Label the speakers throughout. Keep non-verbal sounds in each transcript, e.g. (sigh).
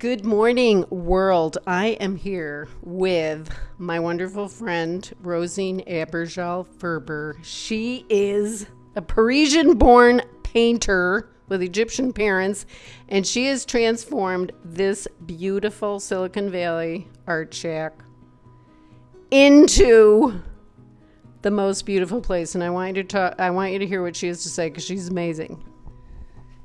Speaker 1: Good morning, world. I am here with my wonderful friend, Rosine Abergel Ferber. She is a Parisian born painter with Egyptian parents, and she has transformed this beautiful Silicon Valley art shack into the most beautiful place. And I want you to talk, I want you to hear what she has to say because she's amazing.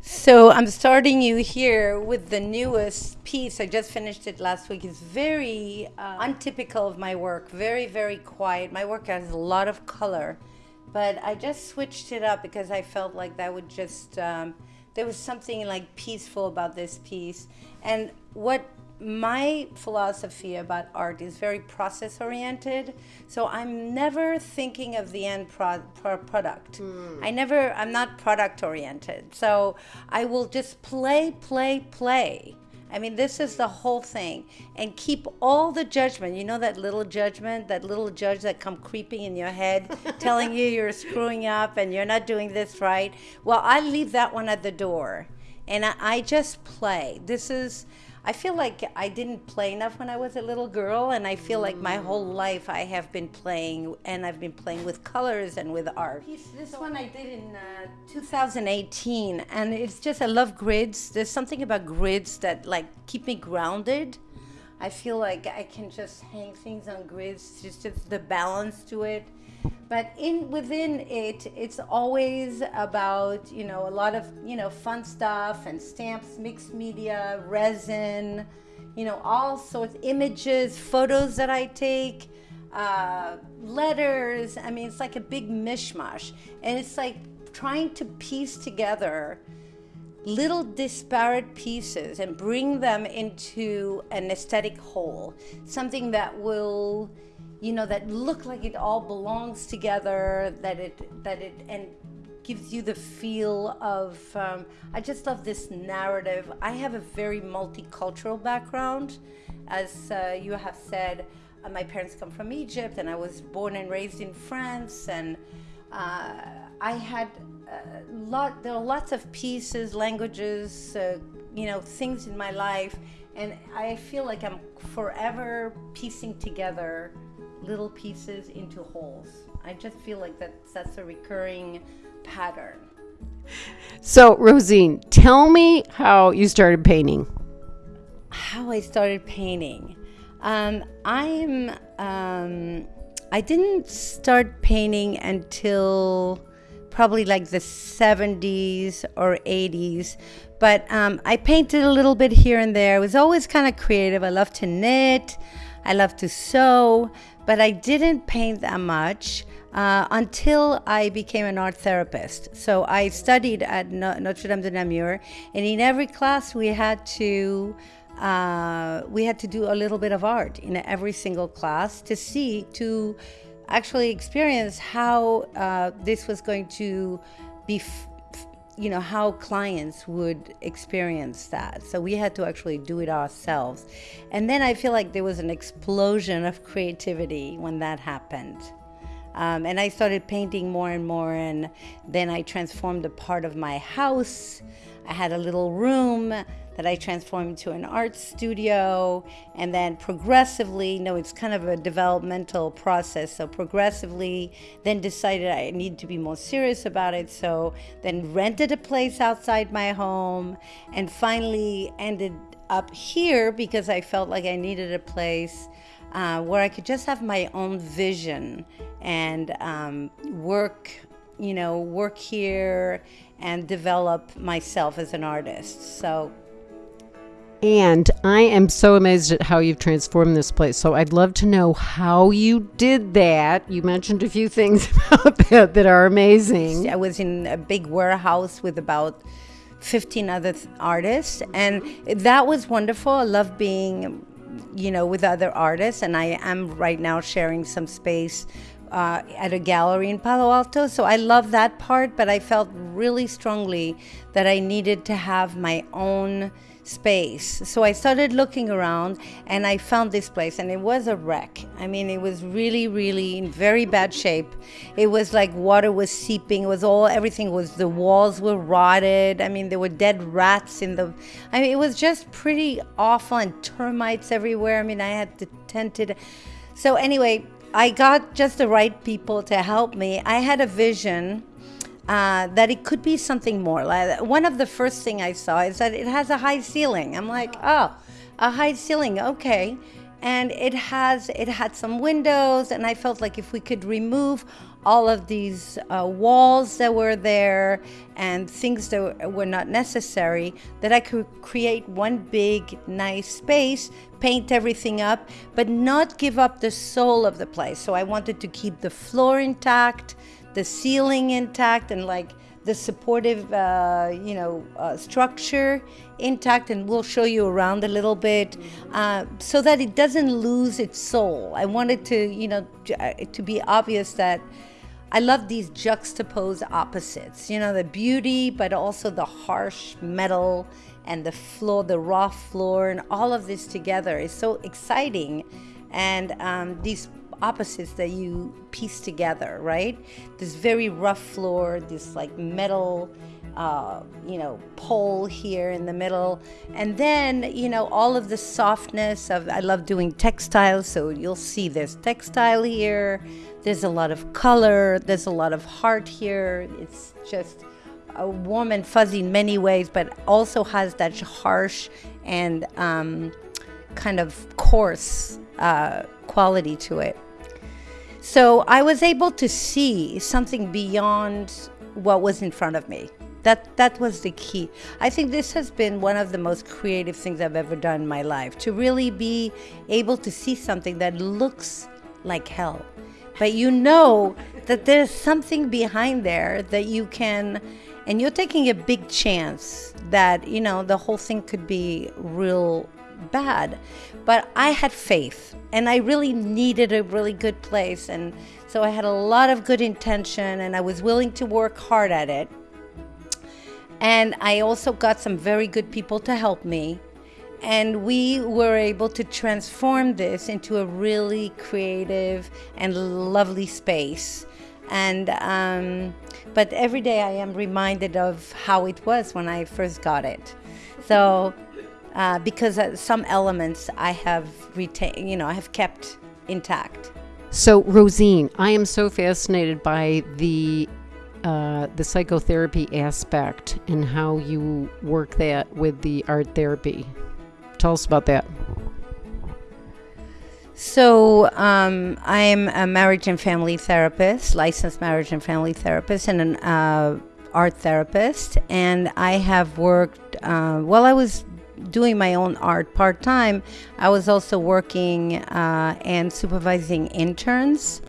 Speaker 2: So I'm starting you here with the newest piece. I just finished it last week. It's very uh, untypical of my work. Very, very quiet. My work has a lot of color, but I just switched it up because I felt like that would just um, there was something like peaceful about this piece. And what my philosophy about art is very process oriented so i'm never thinking of the end pro- pro- product. Mm. i never i'm not product oriented so i will just play play play. I mean this is the whole thing. And keep all the judgment. You know that little judgment that little judge that come creeping in your head (laughs) telling you you're screwing up and you're not doing this right? Well i leave that one at the door. And I, I just play. This is I feel like I didn't play enough when I was a little girl, and I feel like my whole life I have been playing, and I've been playing with colors and with art. This one I did in uh, 2018, and it's just I love grids. There's something about grids that like keep me grounded. I feel like I can just hang things on grids, just, just the balance to it but in within it it's always about you know a lot of you know fun stuff and stamps mixed media resin you know all sorts of images photos that i take uh, letters. I mean it's like a big mishmash. And it's like trying to piece together little disparate pieces and bring them into an aesthetic whole. Something that will you know that look like it all belongs together that it that it and gives you the feel of um, i just love this narrative. I have a very multicultural background. As uh, you have said uh, my parents come from egypt and i was born and raised in france and uh, i had a lot there are lots of pieces languages uh, you know things in my life and i feel like i'm forever piecing together little pieces into wholes. I just feel like that's that's a recurring pattern.
Speaker 1: So, Rosine, tell me how you started painting.
Speaker 2: How I started painting. Um, I'm. Um, I didn't start painting until probably like the 70s or 80s. But um, I painted a little bit here and there. I was always kind of creative. I love to knit, I love to sew, but I didn't paint that much. Uh, until I became an art therapist. So I studied at Notre Dame de Namur, and in every class we had to uh, we had to do a little bit of art in every single class to see to actually experience how uh, this was going to be you know how clients would experience that. So we had to actually do it ourselves. And then i feel like there was an explosion of creativity when that happened. Um, and i started painting more and more and then i transformed a part of my house. I had a little room that I transformed into an art studio. And then progressively, you know, it's kind of a developmental process. So progressively, then decided I need to be more serious about it. So then rented a place outside my home and finally ended up here because I felt like I needed a place. Uh, where I could just have my own vision and um, work, you know, work here and develop myself as an artist. So
Speaker 1: and I am so amazed at how you've transformed this place. So I'd love to know how you did that. You mentioned a few things (laughs) about that that are amazing.
Speaker 2: I was in a big warehouse with about 15 other th- artists, and that was wonderful. I love being, you know, with other artists, and I am right now sharing some space uh, at a gallery in Palo Alto. So I love that part, but I felt really strongly that I needed to have my own space. So I started looking around and I found this place and it was a wreck. I mean, it was really, really in very bad shape. It was like water was seeping. It was all, everything was, the walls were rotted. I mean, there were dead rats in the, I mean, it was just pretty awful and termites everywhere. I mean, I had to tend to, so anyway, I got just the right people to help me. I had a vision uh, that it could be something more. Like one of the first thing I saw is that it has a high ceiling. I'm like, oh, a high ceiling, okay. And it has it had some windows, and I felt like if we could remove all of these uh, walls that were there and things that were not necessary, that I could create one big, nice space, paint everything up, but not give up the soul of the place. So I wanted to keep the floor intact, the ceiling intact and like the supportive, uh, you know, uh, structure intact, and we'll show you around a little bit, uh, so that it doesn't lose its soul. I wanted to, you know, uh, to be obvious that I love these juxtaposed opposites. You know, the beauty, but also the harsh metal and the floor, the raw floor, and all of this together is so exciting. And um, these opposites that you piece together, right? This very rough floor, this like metal, uh, you know, pole here in the middle. And then, you know, all of the softness of, I love doing textiles. So you'll see there's textile here. There's a lot of color. There's a lot of heart here. It's just a warm and fuzzy in many ways, but also has that harsh and um, kind of coarse uh, quality to it. So I was able to see something beyond what was in front of me. That that was the key. I think this has been one of the most creative things I've ever done in my life. To really be able to see something that looks like hell. But you know that there's something behind there that you can and you're taking a big chance that, you know, the whole thing could be real bad. But I had faith and I really needed a really good place. And so I had a lot of good intention and I was willing to work hard at it. And I also got some very good people to help me. And we were able to transform this into a really creative and lovely space. And, um, but every day I am reminded of how it was when I first got it. So uh, because uh, some elements I have retained, you know, I have kept intact.
Speaker 1: So, Rosine, I am so fascinated by the uh, the psychotherapy aspect and how you work that with the art therapy. Tell us about that.
Speaker 2: So, um, I'm a marriage and family therapist, licensed marriage and family therapist, and an uh, art therapist. And I have worked, uh, well, I was doing my own art part time, I was also working uh, and supervising interns.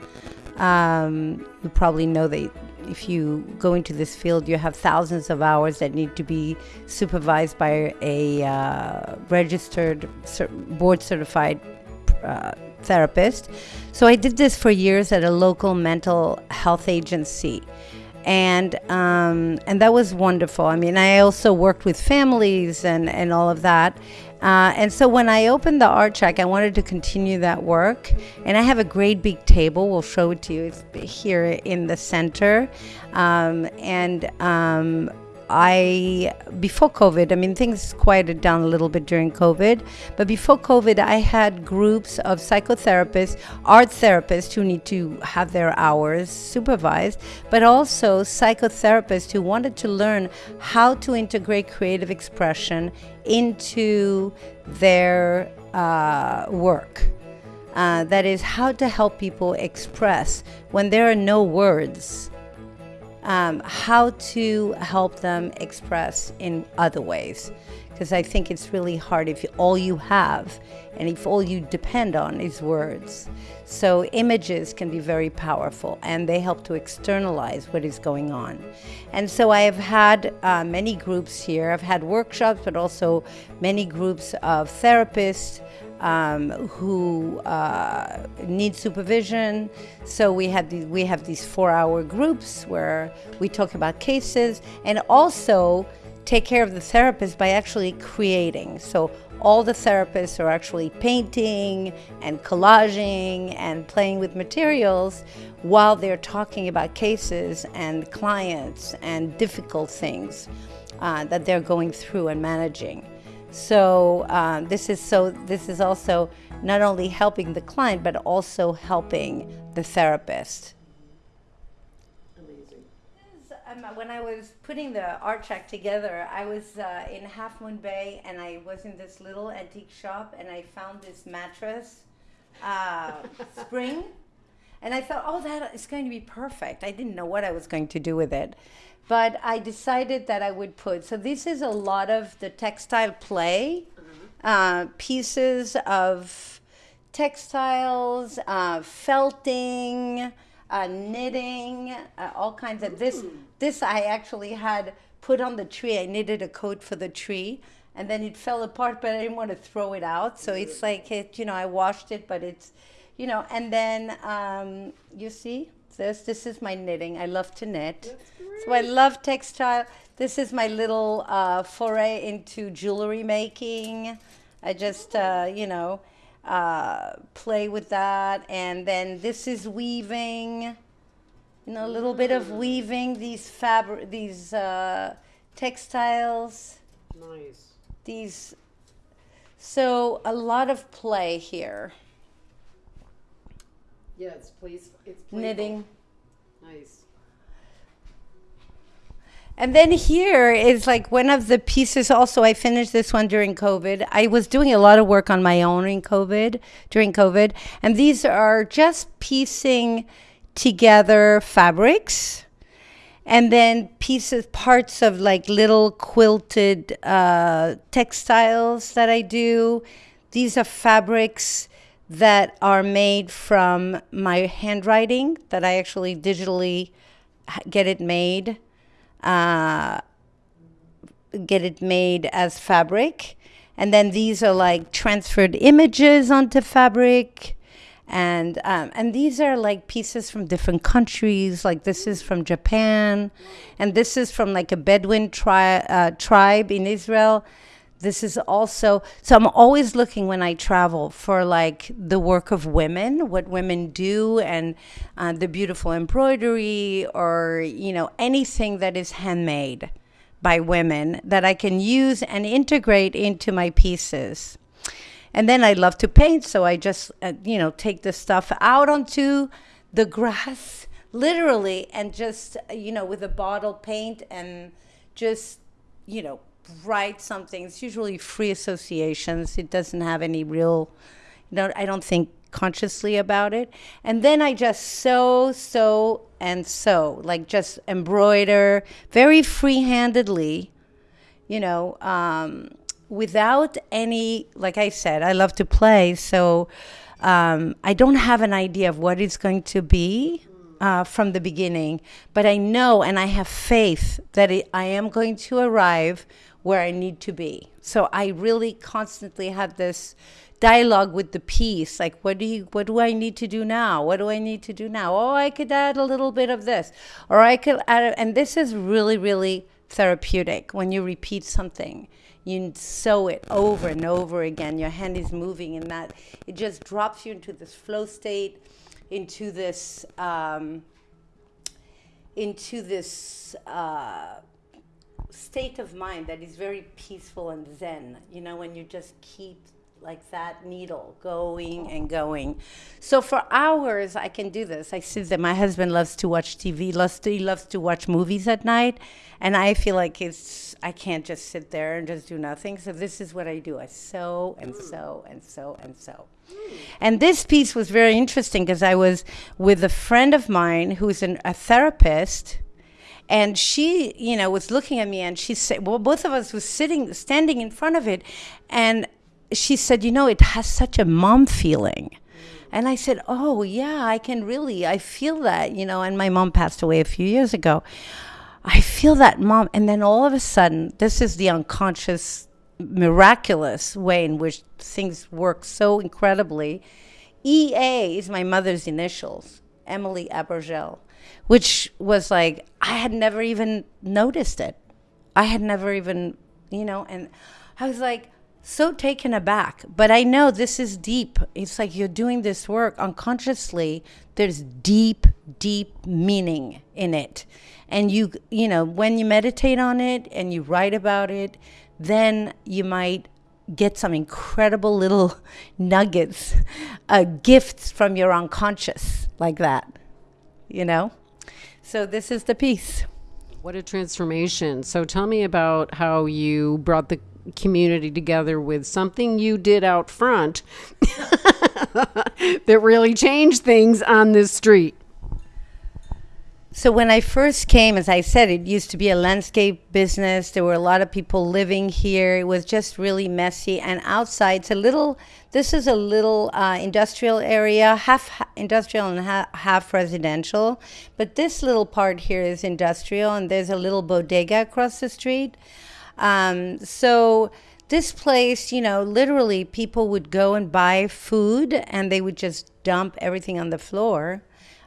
Speaker 2: Um, you probably know that if you go into this field, you have thousands of hours that need to be supervised by a uh, registered, board certified uh, therapist. So I did this for years at a local mental health agency and um, and that was wonderful. I mean, I also worked with families and and all of that. Uh, and so when I opened the art shack, I wanted to continue that work. And I have a great big table. We'll show it to you. It's here in the center. Um, and um, I, before COVID, I mean, things quieted down a little bit during COVID, but before COVID, I had groups of psychotherapists, art therapists who need to have their hours supervised, but also psychotherapists who wanted to learn how to integrate creative expression into their uh, work. Uh, that is, how to help people express when there are no words um, how to help them express in other ways. Because I think it's really hard if all you have and if all you depend on is words. So, images can be very powerful and they help to externalize what is going on. And so, I have had uh, many groups here. I've had workshops, but also many groups of therapists um, who uh, need supervision. So we have these, we have these four-hour groups where we talk about cases, and also take care of the therapist by actually creating. So all the therapists are actually painting and collaging and playing with materials while they're talking about cases and clients and difficult things uh, that they're going through and managing. So uh, this is so this is also not only helping the client but also helping the therapist. Um, when I was putting the art shack together, I was uh, in Half Moon Bay and I was in this little antique shop and I found this mattress uh, (laughs) spring. And I thought, oh, that is going to be perfect. I didn't know what I was going to do with it. But I decided that I would put, so this is a lot of the textile play, uh, pieces of textiles, uh, felting, uh, knitting, uh, all kinds of this. This I actually had put on the tree. I knitted a coat for the tree, and then it fell apart, but I didn't want to throw it out. So it's like it, you know, I washed it, but it's, you know, and then um, you see this. This is my knitting. I love to knit, so I love textile. This is my little uh, foray into jewelry making. I just, uh, you know uh, play with that. And then this is weaving, you know, a little bit of weaving these fabric, these uh, textiles.
Speaker 1: Nice.
Speaker 2: These, so a lot of play here.
Speaker 1: Yeah, it's place. It's playful.
Speaker 2: Knitting.
Speaker 1: Nice.
Speaker 2: And then here is like one of the pieces also I finished this one during COVID. I was doing a lot of work on my own in COVID during COVID and these are just piecing together fabrics and then pieces parts of like little quilted uh, textiles that I do. These are fabrics that are made from my handwriting that I actually digitally get it made uh, get it made as fabric. And then these are like transferred images onto fabric. And, um, and these are like pieces from different countries. Like this is from Japan. And this is from like a Bedouin tri- uh, tribe in Israel this is also so i'm always looking when i travel for like the work of women what women do and uh, the beautiful embroidery or you know anything that is handmade by women that i can use and integrate into my pieces. And then i love to paint so i just uh, you know take the stuff out onto the grass (laughs) literally and just you know with a bottle paint and just you know write something. It's usually free associations. It doesn't have any real, you know, I don't think consciously about it. And then I just sew, sew, and sew, like just embroider very free handedly, you know, um, without any, like I said, I love to play. So um, I don't have an idea of what it's going to be. Uh, from the beginning, but I know and I have faith that it, I am going to arrive where I need to be. So I really constantly have this dialogue with the piece like what do you what do I need to do now? What do I need to do now? Oh, I could add a little bit of this or I could add and this is really really therapeutic when you repeat something. You sew it over and over again. Your hand is moving and that it just drops you into this flow state, into this um, into this uh, state of mind that is very peaceful and zen, you know, when you just keep like that needle going and going. So for hours I can do this. I sit there. My husband loves to watch TV. Loves to, he loves to watch movies at night, and I feel like it's I can't just sit there and just do nothing. So this is what I do. I sew and hmm. sew and sew and sew. And this piece was very interesting because I was with a friend of mine who's an, a therapist and she you know was looking at me and she said well both of us was sitting standing in front of it. And she said you know it has such a mom feeling. And i said oh yeah i can really i feel that you know and my mom passed away a few years ago. I feel that mom. And then all of a sudden this is the unconscious miraculous way in which things work so incredibly. Ea is my mother's initials emily abergel which was like I had never even noticed it. I had never even, you know, and I was like so taken aback. But I know this is deep. It's like you're doing this work unconsciously. There's deep, deep meaning in it. And you, you know, when you meditate on it and you write about it, then you might get some incredible little (laughs) nuggets, uh, gifts from your unconscious, like that, you know? So this is the piece.
Speaker 1: What a transformation. So tell me about how you brought the community together with something you did out front (laughs) that really changed things on this street.
Speaker 2: So when I first came, as I said, it used to be a landscape business. There were a lot of people living here. It was just really messy. And outside, it's a little. This is a little uh, industrial area, half industrial and ha- half residential. But this little part here is industrial, and there's a little bodega across the street. Um, so this place, you know, literally people would go and buy food, and they would just dump everything on the floor.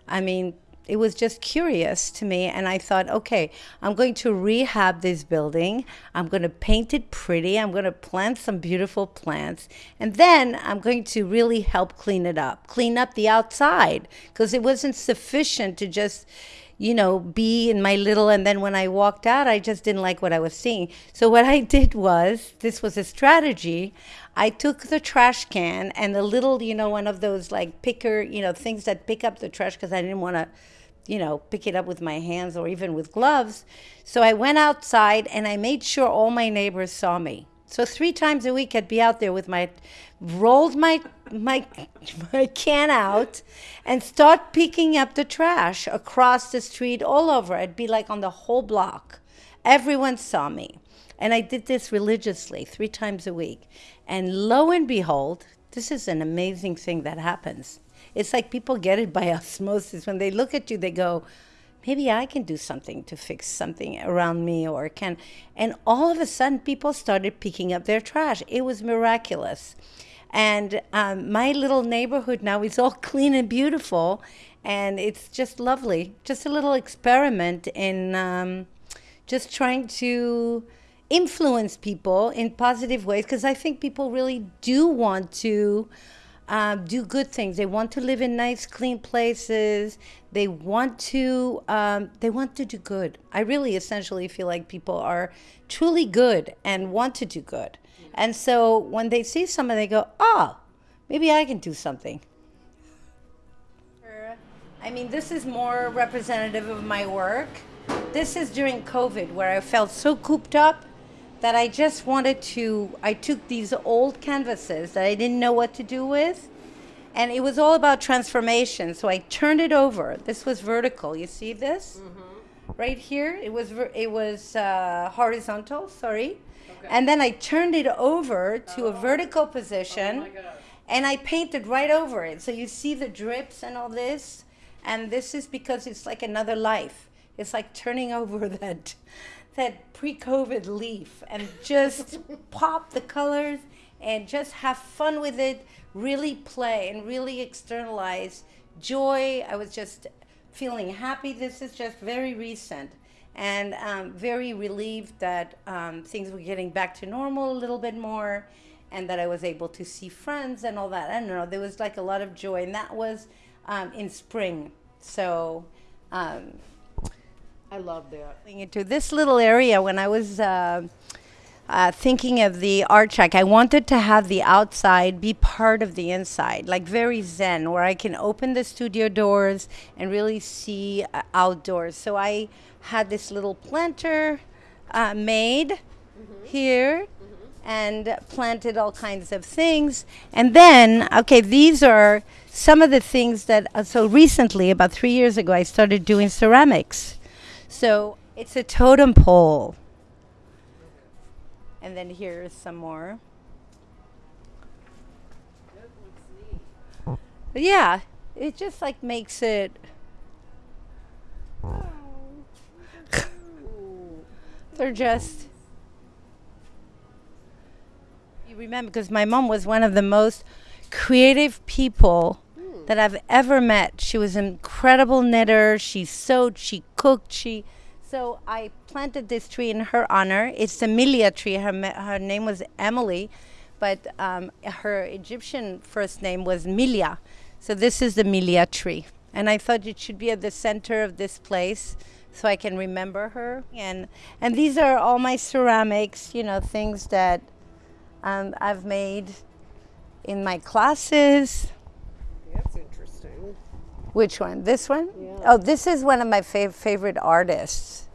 Speaker 2: I mean, it was just curious to me and i thought okay i'm going to rehab this building i'm going to paint it pretty i'm going to plant some beautiful plants and then i'm going to really help clean it up clean up the outside because it wasn't sufficient to just you know, be in my little. And then when I walked out, I just didn't like what I was seeing. So what I (laughs) did was, this was a strategy. I took the trash can and the little, you know, one of those like picker, you know, things that pick up the trash because I didn't want to you know, pick it up with my hands or even with gloves. So I went outside and I made sure all my neighbors saw me. So three times a week I'd be out there with my rolled my my (laughs) my can out and start picking up the trash across the street all over. I'd be like on the whole block. Everyone saw me. And I did this religiously three times a week. And lo and behold, this is an amazing thing that happens. It's like people get it by (laughs) osmosis. When they look at you, they go, maybe I can do something to fix something around me or can. And all of a sudden, people started picking up their trash. It was miraculous. And um, my little neighborhood now is all (laughs) clean and beautiful. And it's just lovely. Just a little experiment in um, just trying to influence people in positive ways because I think people really do want to um, do good things. They want to live in nice, clean places. They want to um, they want to do good. I really essentially feel like people are truly good and want to do good. And so when they see someone, they go, "Oh, maybe I can do something." I mean, this is more representative of my work. This is during COVID where I felt so cooped up that I just wanted to. I took these old canvases that I didn't know what to do with, and it was all about transformation. So I turned it over. This was vertical. You see this? Mm-hmm. Right here, it was it was uh, horizontal. Sorry, okay. and then I turned it over to oh. a vertical position, oh and I painted right over it. So you see the drips and all this, and this is because it's like another life. It's like turning (laughs) over that that pre-COVID leaf and just (laughs) pop the colors and just have fun with it, really play and really externalize joy. I was just feeling happy. This is just very recent and um, very relieved that um, things were getting back to normal a little bit more and that I was able to see friends and all that. I don't know, there was like a lot of joy, and that was um, in spring. So um,
Speaker 1: I love that.
Speaker 2: Into this little area when I was uh, uh, thinking of the art shack, I wanted to have the outside be part of the inside, like very zen, where I can open the studio doors and really see uh, outdoors. So I had this little planter uh, made mm-hmm. here. Mm-hmm. And planted all kinds of things. And then, okay, these are some of the things that, uh, so recently, about three years ago, I started doing ceramics. So it's a totem pole. And then here's some more. Yeah, it just like makes it. (laughs) They're just. You remember, because my mom was one of the most creative people hmm. that I've ever met. She was an incredible knitter. She sewed, she cooked, she So I planted this tree in her honor. It's a Milia tree. Her, her name was Emily, but um, her Egyptian first name was Milia. So this is the Milia tree. And I thought it should be at the center of this place so I can remember her. And, and these are all my ceramics, you know, things that um, I've made in my classes. Which one? This one?
Speaker 1: Yeah.
Speaker 2: Oh, this is one of my fav- favorite artists.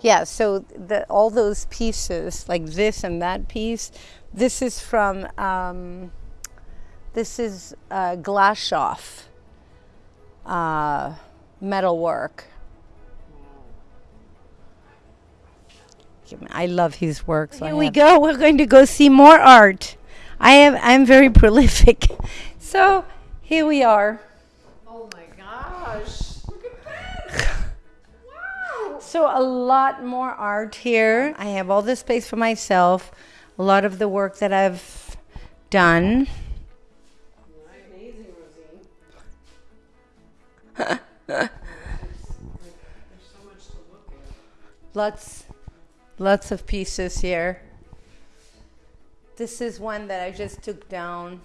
Speaker 2: Yeah, so the, all those pieces, like this and that piece, this is from, um, this is uh, Glashof uh, metalwork. I love his work. So Here we go. We're going to go see more art. I am I'm very (laughs) prolific. So here we are. So a lot more art here. I have all the space for myself. A lot of the work that I've done.
Speaker 1: Amazing, Rosine. There's so much to look at.
Speaker 2: Lots lots of pieces here. This is one that I just took down.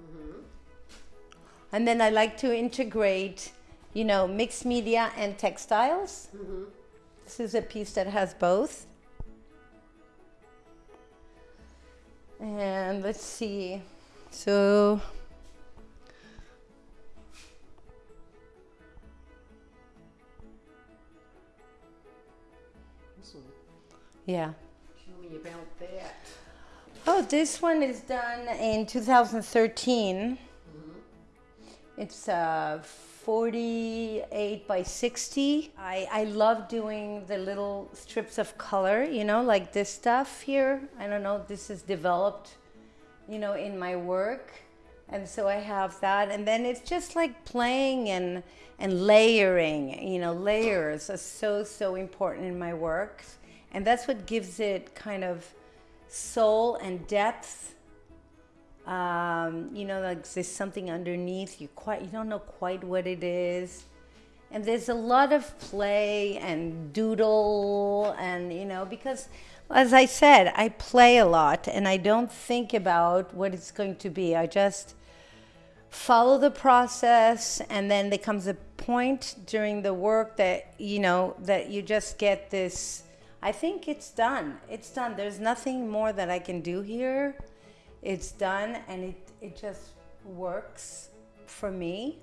Speaker 2: Mm-hmm. And then I like to integrate, you know, mixed media and textiles. This is a piece that has both. And let's see. So yeah.
Speaker 1: Tell me about that.
Speaker 2: Oh, this one is done in 2013. It's uh, 48 by 60. I, I love doing the little strips of color, you know, like this stuff here. I don't know, this is developed, you know, in my work. And so I have that. And then it's just like playing and, and layering, you know, layers are so, so important in my work. And that's what gives it kind of soul and depth. Um, you know, like there's something underneath. You quite you don't know quite what it is, and there's a lot of play and doodle, and you know because. As I said, I play a lot and I don't think about what it's going to be. I just follow the process and then there comes a point during the work that you know that you just get this I think it's done. It's done. There's nothing more that I can do here. It's done and it, it just works for me.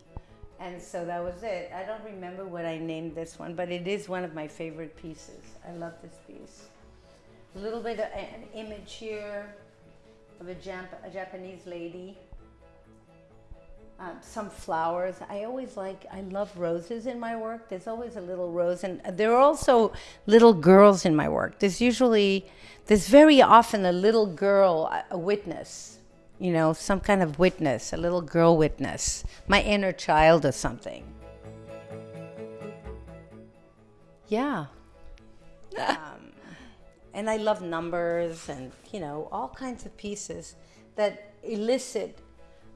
Speaker 2: And so that was it. I don't remember what I named this one, but it is one of my favorite pieces. I love this piece. A little bit of an image here of a, Jap- a Japanese lady. Um, some flowers. I always like, I love roses in my work. There's always a little rose, and there are also little girls in my work. There's usually, there's very often a little girl, a- a witness, you know, some kind of witness, a little girl witness, my inner child or something. Yeah. um, and I love numbers and, you know, all kinds of pieces that elicit.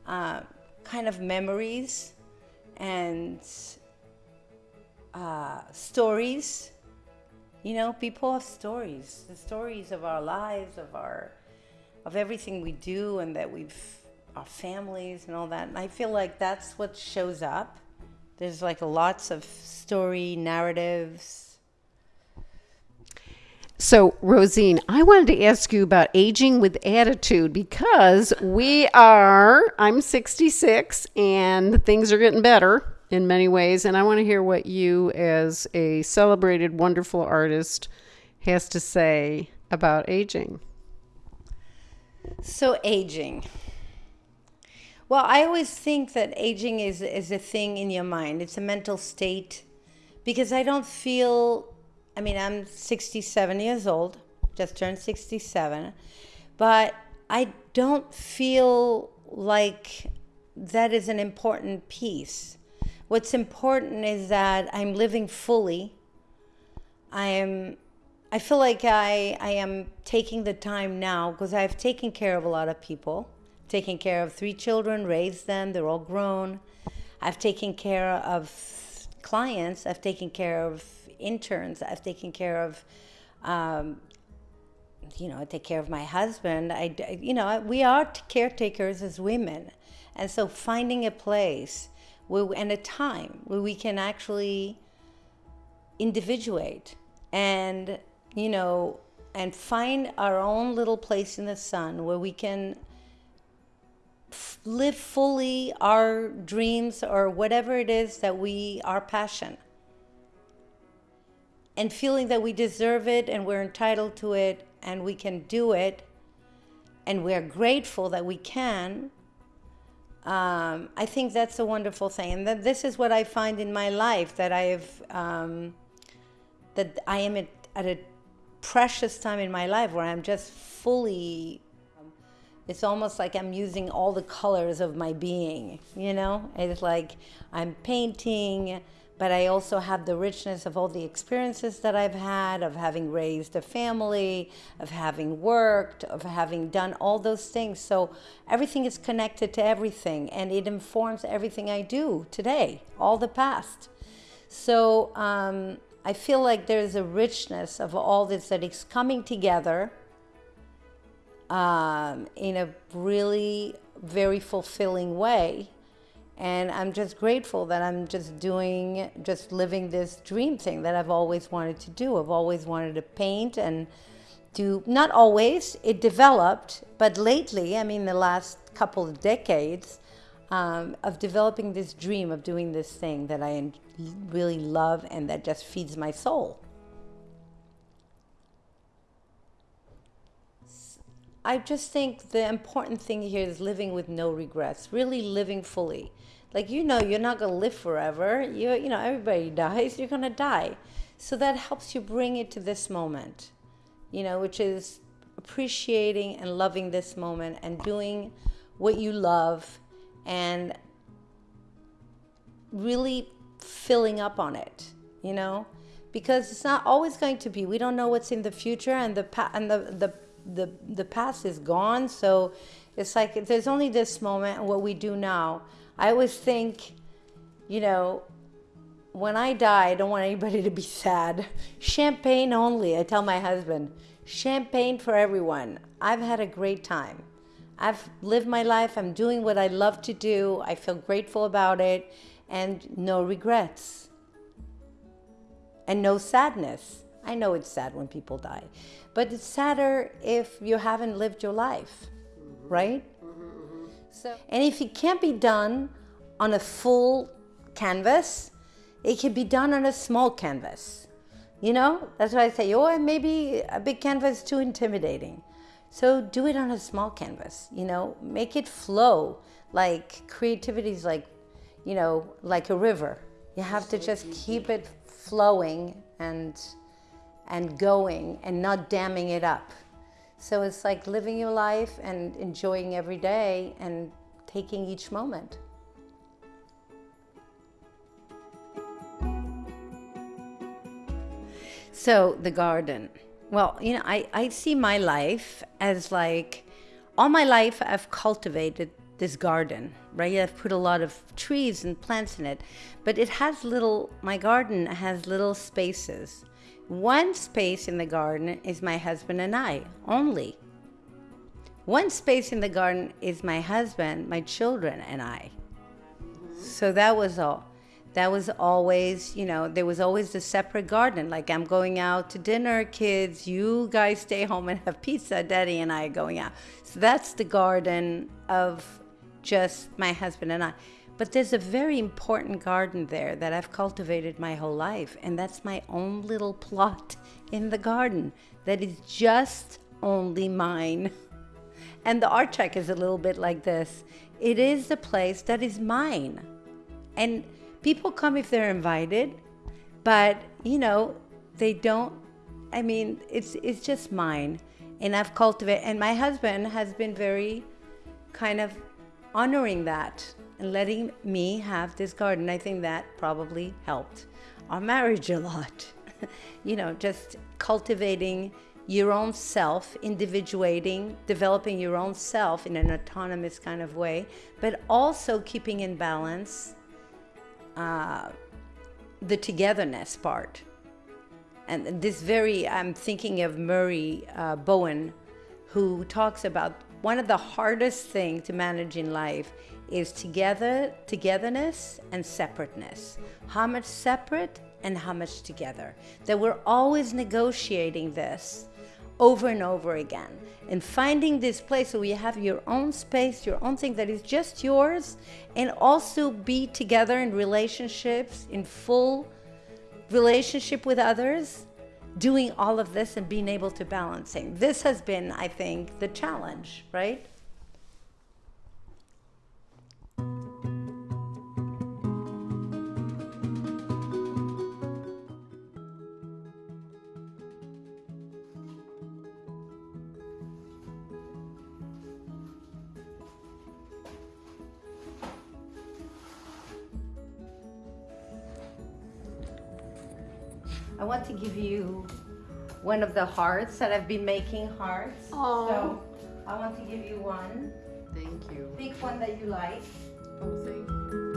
Speaker 2: Uh, kind of memories and uh, stories. You know, people have stories, the stories of our lives, of our, of everything we do, and that we've, our families and all that. And I feel like that's what shows up. There's like lots of story narratives.
Speaker 1: So, Rosine, I wanted to ask you about aging with attitude because we are, I'm 66 and things are getting better in many ways. And I want to hear what you, as a celebrated, wonderful artist, has to say about aging.
Speaker 2: So, aging. Well, I always think that aging is, is a thing in your mind, it's a mental state because I don't feel I mean, I'm 67 years old, just turned 67, but I don't feel like that is an important piece. What's important is that I'm living fully. I am I feel like I I am taking the time now because I've taken care of a lot of people. Taken care of three children, raised them, they're all grown. I've taken care of clients. I've taken care of interns. I've taken care of, um, you know, I take care of my husband. I, you know, we are caretakers as women, and so finding a place where, and a time where we can actually individuate and you know and find our own little place in the sun where we can live fully our dreams or whatever it is that we our passion and feeling that we deserve it and we're entitled to it and we can do it and we're grateful that we can um, i think that's a wonderful thing and that this is what i find in my life that i have um, that i am at, at a precious time in my life where i'm just fully it's almost like I'm using all the colors of my being, you know? It's like I'm painting, but I also have the richness of all the experiences that I've had, of having raised a family, of having worked, of having done all those things. So everything is connected to everything, and it informs everything I do today, all the past. So um, I feel like there's a richness of all this that is coming together um, in a really very fulfilling way. And I'm just grateful that I'm just doing, just living this dream thing that I've always wanted to do. I've always wanted to paint and do, not always, it developed, but lately, I mean, the last couple of decades, um, of developing this dream of doing this thing that I really love and that just feeds my soul. I just think the important thing here is living with no regrets, really living fully. Like you know, you're not gonna live forever. You you know, everybody dies. You're gonna die, so that helps you bring it to this moment, you know, which is appreciating and loving this moment and doing what you love and really filling up on it, you know, because it's not always going to be. We don't know what's in the future, and the pa- and the the the the past is gone. So it's like there's only this moment and what we do now. I always think, you know, when I die, I don't want anybody to be sad. Champagne only. I tell my husband, champagne for everyone. I've had a great time. I've lived my life. I'm doing what I love to do. I feel grateful about it and no regrets and no sadness. I know it's sad when people die, but it's sadder if you haven't lived your life, right? So, and if it can't be done on a full canvas, it can be done on a small canvas. You know, that's why I say, oh, maybe a big canvas is too intimidating. So do it on a small canvas. You know, make it flow. Like creativity is like, you know, like a river. You have to just keep it flowing and and going and not damming it up. So it's like living your life and enjoying every day and taking each moment. So, the garden. Well, you know, I, I see my life as like all my life I've cultivated this garden, right? I've put a lot of trees and plants in it, but it has little, my garden has little spaces one space in the garden is my husband and I only. One space in the garden is my husband, my children, and I. So that was all. That was always, you know, there was always a separate garden. Like I'm going out to dinner, kids, you guys stay home and have pizza, daddy and I are going out. So that's the garden of just my husband and I. But there's a very important garden there that I've cultivated my whole life, and that's my own little plot in the garden that is just only mine. (laughs) And the art shack is a little bit like this it is the place that is mine. And people come if they're invited, but you know, they don't. I mean, it's it's just mine, and I've cultivated. And my husband has been very kind of honoring that and letting me have this garden. I think that probably helped our marriage a lot. (laughs) you know, just cultivating your own self, individuating, developing your own self in an autonomous kind of way, but also keeping in balance uh, the togetherness part. And this very, I'm thinking of Murray uh, Bowen, who talks about one of the hardest things to manage in life is together, togetherness and separateness. How much separate and how much together. That we're always negotiating this over and over again and finding this place where you have your own space, your own thing that is just yours, and also be together in relationships, in full relationship with others, doing all of this and being able to balancing. This has been, I think, the challenge, right? One of the hearts that I've been making hearts.
Speaker 1: Aw.
Speaker 2: So I want to give you one.
Speaker 1: Thank you.
Speaker 2: Pick one that you like.
Speaker 1: Oh, thank you.